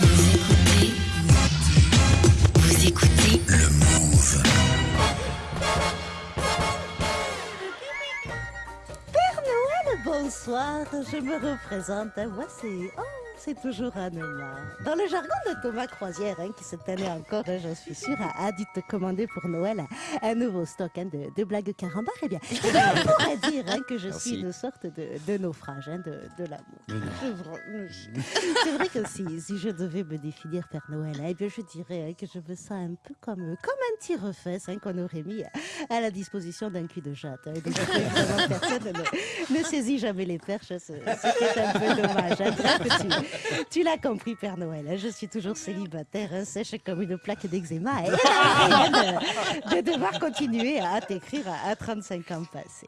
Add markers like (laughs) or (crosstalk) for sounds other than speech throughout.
Vous écoutez Vous écoutez Le Move. Père Noël, bonsoir, je me représente. C'est. Oh, c'est toujours Anema. Dans le jargon de Thomas Croisière, hein, qui cette année encore, hein, j'en suis sûre, a, a dû te commander pour Noël un nouveau stock hein, de, de blagues carambar, eh bien, eh on pourrait dire hein, que je suis une sorte de, de naufrage de, de l'amour. C'est vrai- que si, si je devais me définir Père Noël, eh bien, je dirais que je me sens un peu comme, comme un tire-fesse hein, qu'on aurait mis à la disposition d'un cul de jatte. hein. Donc, personne ne, ne saisit jamais les perches, ce, qui est un peu dommage. Bref, tu, (laughs) tu l'as compris, Père Noël, hein, je suis toujours célibataire, hein, sèche comme une plaque d'eczéma, et hein, (laughs) de, de devoir continuer à t'écrire à, à 35 ans passés.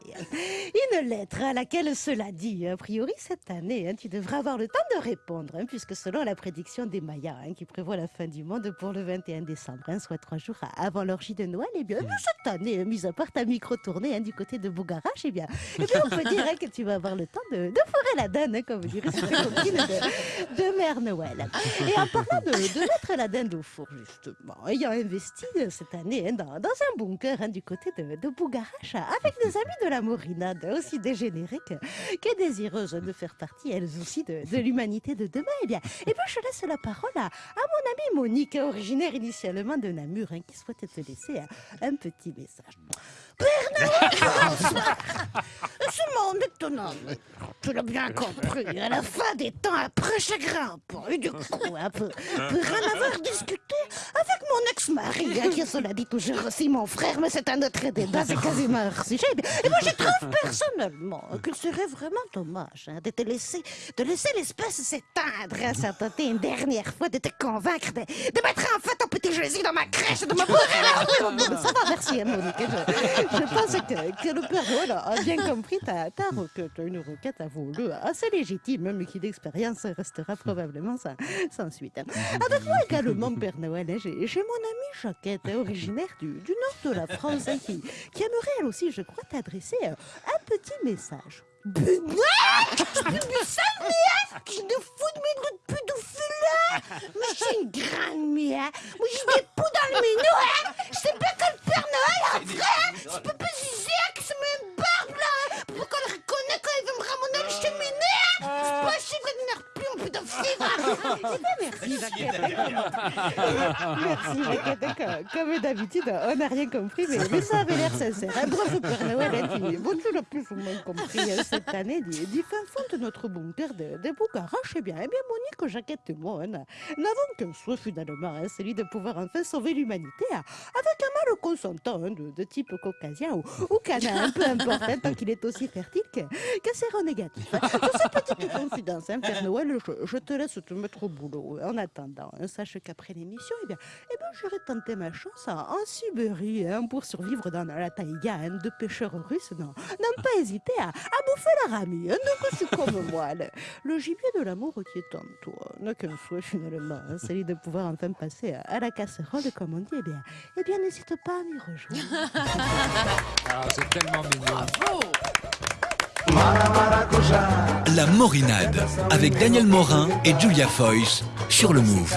Une lettre à laquelle cela dit, a priori cette année, tu devras avoir le temps de répondre, puisque selon la prédiction des Mayas, qui prévoit la fin du monde pour le 21 décembre, soit trois jours avant l'orgie de Noël, et bien, eh bien, cette année, mis à part ta micro-tournée du côté de Bougarache, eh bien, eh bien, on peut dire que tu vas avoir le temps de, de fourrer la hein, comme dirait cette copine de, de Mère Noël. Et en parlant de, de mettre la dinde au four, justement, ayant investi cette année hein, dans, un bunker hein, du côté de, Bougarache, avec des amis de la Morinade, aussi dégénérés que, que désireuses de faire partie, elles aussi, de, l'humanité de demain, eh bien, eh bien, je laisse la parole à, à mon amie Monique, originaire initialement de Namur, hein, qui souhaite te laisser un, petit message. Ce (laughs) monde étonnant, tu l'as bien compris. À la fin des temps, après chagrin, pour du coup, un peu, pour en avoir discuté ex-mari, hein, qui cela dit toujours aussi mon frère, mais c'est un autre débat, c'est quasiment hors sujet. Et moi, je trouve (laughs) personnellement qu'il serait vraiment dommage hein, de te laisser, de laisser l'espèce s'éteindre, hein, sans tenter une dernière fois de te convaincre de, de mettre en fait ton petit Jésus dans ma crèche, de me bourrer la (laughs) rue. Ça va, merci, hein, Monique. Je, je pense que, que le Père Noël a bien compris ta, ta requête, une requête à assez légitime, mais qui d'expérience restera probablement sans, sans suite. Avec moi également, Père Noël, hein, j'ai mon amie Jacquette, originaire du, du nord de la France, hein, qui, qui aimerait elle aussi, je crois, t'adresser euh, un petit message. Mais qui nous fout de mes de pédophile Mais c'est une grande mia Moi, je mets pas dans le menu, hein C'est pas que le Père Noël, vrai hein. Je peux pas zizer que c'est même barbe, là hein. Pourquoi on le reconnaît quand il veut me ramener le cheminée, hein C'est pas chiffre de n'air plus en pédophile Eh ben, merci, Merci, Jacquette Comme- d'habitude, on n'a rien compris, mais, ça avait l'air sincère. Un bravo Père Noël, hein, qui, bon, tu plus ou moins compris hein, cette année, du, du fin fond de notre bunker de, de Bougarache. Eh bien, eh bien, Monique, Jacquette et moi, hein, n'a- n'avons qu'un souhait finalement, hein, celui de pouvoir enfin sauver l'humanité hein, avec un mâle consentant hein, de, type caucasien ou, ou canin, peu importe, hein, tant qu'il est aussi fertile que, que séronégatif. Hein. Sur cette petite confidence, hein, Père Noël, je, je te laisse te mettre boulot. En attendant, hein, sache qu'après l'émission, eh bien, eh ben, j'aurais tenté ma chance en, en Sibérie hein, pour survivre dans la taïga hein, de pêcheurs russes. Non, n'ont pas hésité à, à bouffer leur ami. Hein, donc c'est comme (laughs) moi. Le, le gibier de l'amour qui est en toi n'a qu'un souhait finalement, hein, celui de pouvoir enfin passer à, à la casserole, comme on dit. Eh bien, eh bien n'hésite pas à m'y rejoindre. (laughs) Ah, c'est tellement mignon. La Morinade. Avec Daniel Morin et Julia Foyce sur le Move.